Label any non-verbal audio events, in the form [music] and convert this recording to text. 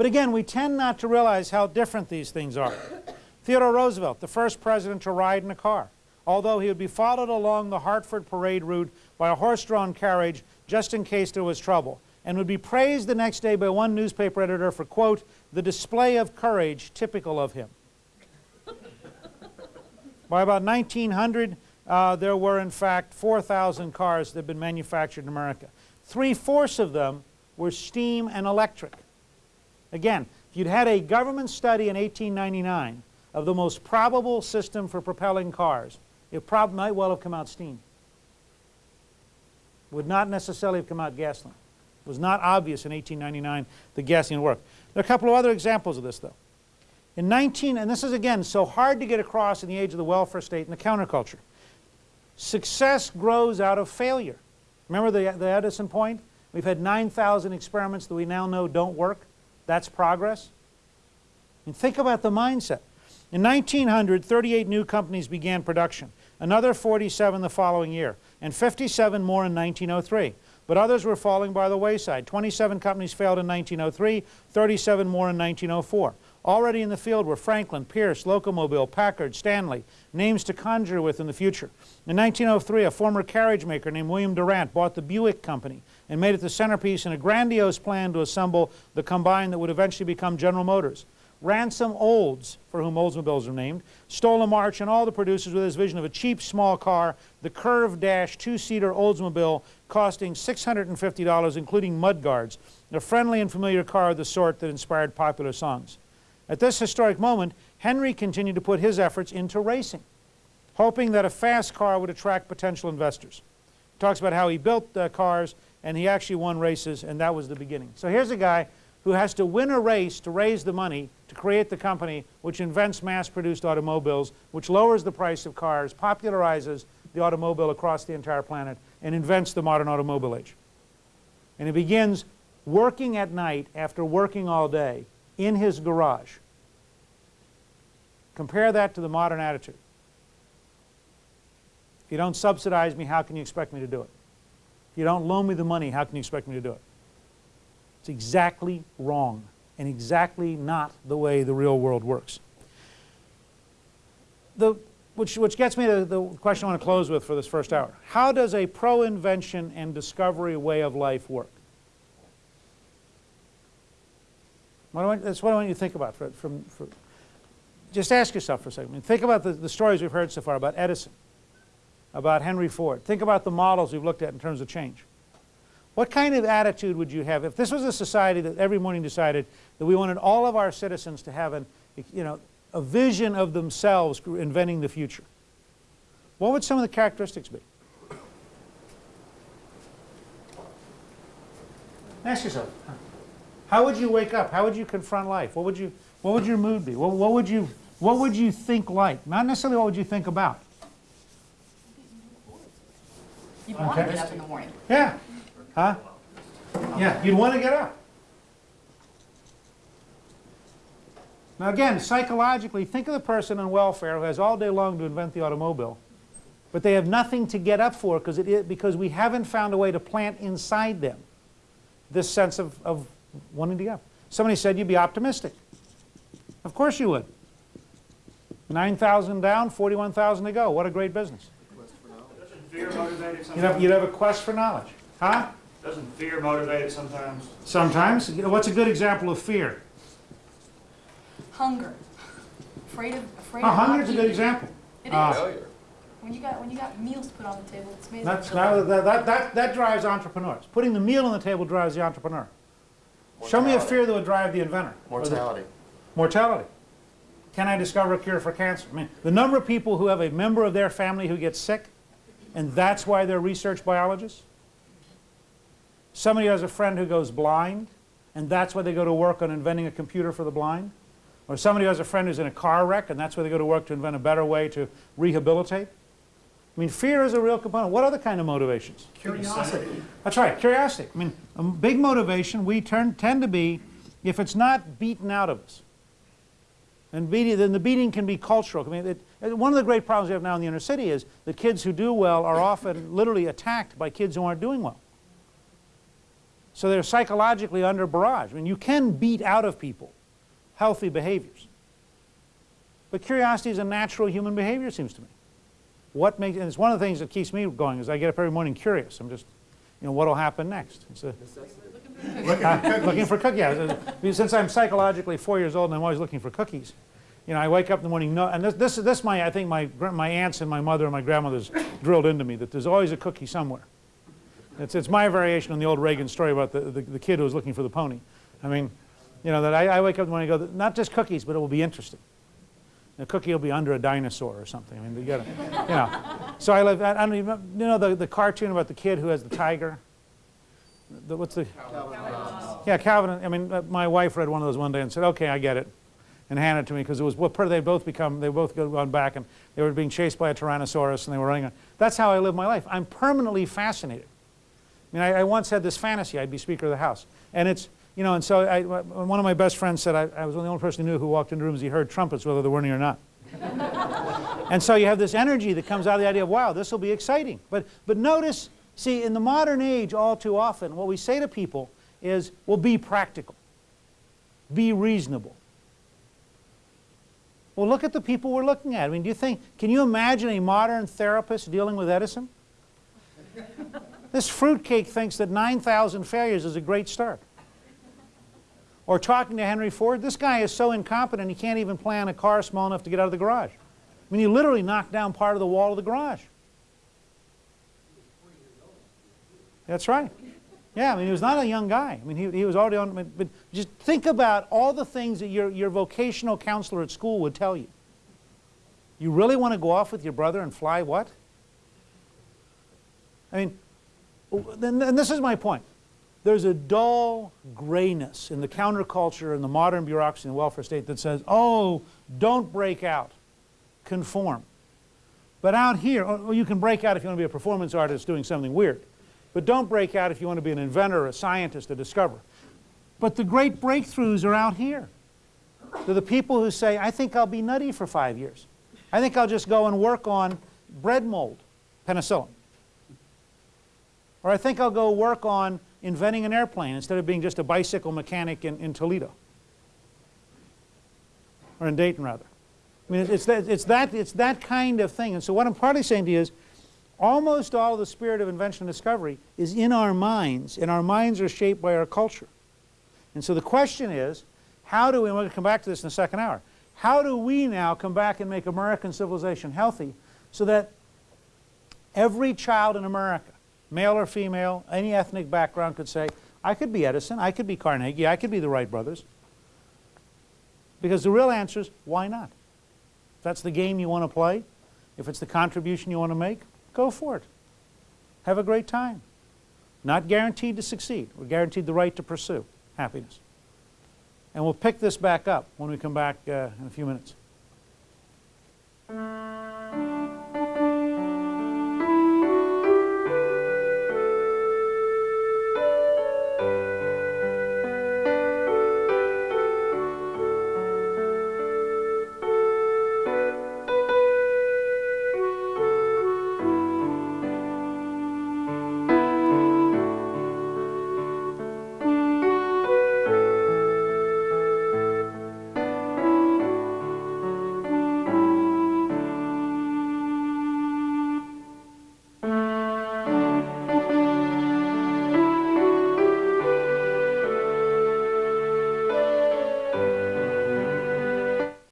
But again, we tend not to realize how different these things are. Theodore Roosevelt, the first president to ride in a car, although he would be followed along the Hartford parade route by a horse-drawn carriage just in case there was trouble, and would be praised the next day by one newspaper editor for, quote, the display of courage typical of him. by about 1900, uh, there were in fact 4,000 cars that had been manufactured in America. Three-fourths of them were steam and electric. Again, if you'd had a government study in 1899 of the most probable system for propelling cars, it might well have come out steam. Would not necessarily have come out gasoline. It was not obvious in 1899 that gasoline would work. There are a couple of other examples of this, though. In 19, and this is again so hard to get across in the age of the welfare state and the counterculture. Success grows out of failure. Remember the, the Edison point? We've had 9,000 experiments that we now know don't work. That's progress. And think about the mindset. In 1900, 38 new companies began production, another 47 the following year, and 57 more in 1903. But others were falling by the wayside. 27 companies failed in 1903, 37 more in 1904. Already in the field were Franklin, Pierce, Locomobile, Packard, Stanley, names to conjure with in the future. In 1903, a former carriage maker named William Durant bought the Buick Company and made it the centerpiece in a grandiose plan to assemble the combine that would eventually become General Motors. Ransom Olds, for whom Oldsmobiles are named, stole a march and all the producers with his vision of a cheap small car, the Curve Dash two-seater Oldsmobile costing $650 including mudguards, a friendly and familiar car of the sort that inspired popular songs. At this historic moment, Henry continued to put his efforts into racing, hoping that a fast car would attract potential investors. He talks about how he built uh, cars and he actually won races and that was the beginning. So here's a guy who has to win a race to raise the money to create the company which invents mass-produced automobiles, which lowers the price of cars, popularizes the automobile across the entire planet, and invents the modern automobile age. And he begins working at night after working all day in his garage. Compare that to the modern attitude. If you don't subsidize me, how can you expect me to do it? If you don't loan me the money, how can you expect me to do it? It's exactly wrong and exactly not the way the real world works. The, which, which gets me to the question I want to close with for this first hour. How does a pro-invention and discovery way of life work? What that's what I want you to think about. For, from, for, just ask yourself for a second. I mean, think about the, the stories we've heard so far about Edison, about Henry Ford. Think about the models we've looked at in terms of change. What kind of attitude would you have if this was a society that every morning decided that we wanted all of our citizens to have an, you know, a vision of themselves inventing the future? What would some of the characteristics be? Ask yourself. How would you wake up? How would you confront life? What would you, what would your mood be? What, what would you, what would you think like? Not necessarily what would you think about. You want to get up in the morning. Yeah. Huh? Yeah, you'd want to get up. Now again, psychologically, think of the person on welfare who has all day long to invent the automobile, but they have nothing to get up for because, it, because we haven't found a way to plant inside them this sense of, of wanting to get up. Somebody said you'd be optimistic. Of course you would. 9,000 down, 41,000 to go. What a great business. Fear motivated You'd sometimes? have, you'd have a quest for knowledge. Huh? Doesn't fear motivate it sometimes? Sometimes. You know, what's a good example of fear? Hunger. Afraid of, afraid Oh, of not hunger's a good eating. example. It is. Uh, Failure. when you got when you got meals put on the table, it's amazing. That's, what that, that, that, that drives entrepreneurs. Putting the meal on the table drives the entrepreneur. Show me a fear that would drive the inventor. Or the- Mortality. Mortality. Can I discover a cure for cancer? I mean, the number of people who have a member of their family who gets sick, and that's why they're research biologists. Somebody has a friend who goes blind, and that's why they go to work on inventing a computer for the blind. Or somebody has a friend who's in a car wreck, and that's why they go to work to invent a better way to rehabilitate. I mean, fear is a real component. What other kind of motivations? Curiosity. That's right, curiosity. I mean, a big motivation we turn, tend to be, if it's not beaten out of us, and beating, then the beating can be cultural. I mean, it, one of the great problems we have now in the inner city is that kids who do well are often [coughs] literally attacked by kids who aren't doing well. So they're psychologically under barrage. I mean, you can beat out of people healthy behaviors. But curiosity is a natural human behavior, it seems to me. What makes, and it's one of the things that keeps me going is I get up every morning curious. I'm just, you know, what will happen next? It's a, uh, [laughs] looking for cookies. Yeah, [laughs] since I'm psychologically four years old and I'm always looking for cookies, you know, I wake up in the morning, no, and this, this, this my, I think my, my aunts and my mother and my grandmothers drilled into me that there's always a cookie somewhere. It's, it's my variation on the old Reagan story about the, the, the kid who was looking for the pony. I mean, you know, that I, I wake up in the morning and go, not just cookies, but it will be interesting. The cookie will be under a dinosaur or something. I mean, you gotta, you know. So I live, I I don't even, you know the, the cartoon about the kid who has the tiger? The, what's the? Yeah, Calvin, I mean, uh, my wife read one of those one day and said, okay, I get it. And handed it to me because it was, what, Per they both become, they both go- gone back and they were being chased by a Tyrannosaurus and they were running. on- That's how I live my life. I'm permanently fascinated. I mean, I, I once had this fantasy I'd be Speaker of the House. And it's, you know, and so I, one of my best friends said I, I was the only person who knew who walked into rooms, he heard trumpets whether there were any or not. [laughs] and so you have this energy that comes out of the idea of, wow, this will be exciting. But, but notice, see, in the modern age, all too often, what we say to people is, well, be practical, be reasonable. Well, look at the people we're looking at. I mean, do you think, can you imagine a modern therapist dealing with Edison? [laughs] This fruitcake thinks that 9,000 failures is a great start. Or talking to Henry Ford, this guy is so incompetent he can't even plan a car small enough to get out of the garage. I mean, he literally knocked down part of the wall of the garage. That's right. Yeah, I mean, he was not a young guy. I mean, he, he was already on, but just think about all the things that your, your vocational counselor at school would tell you. You really want to go off with your brother and fly what? I mean, and this is my point. There's a dull grayness in the counterculture and the modern bureaucracy and welfare state that says, oh, don't break out, conform. But out here, oh, oh you can break out if you want to be a performance artist doing something weird. But don't break out if you want to be an inventor, a scientist, a discoverer. But the great breakthroughs are out here. They're the people who say, I think I'll be nutty for five years. I think I'll just go and work on bread mold, penicillin. Or I think I'll go work on inventing an airplane instead of being just a bicycle mechanic in, in Toledo. Or in Dayton, rather. I mean, it's that, it's, that, it's that kind of thing. And so what I'm partly saying to you is, almost all the spirit of invention and discovery is in our minds, and our minds are shaped by our culture. And so the question is, how do we, and we're going to come back to this in the second hour, how do we now come back and make American civilization healthy so that every child in America, male or female, any ethnic background could say, I could be Edison, I could be Carnegie, I could be the Wright brothers. Because the real answer is, why not? If that's the game you want to play, if it's the contribution you want to make, go for it. Have a great time. Not guaranteed to succeed. We're guaranteed the right to pursue happiness. And we'll pick this back up when we come back uh, in a few minutes.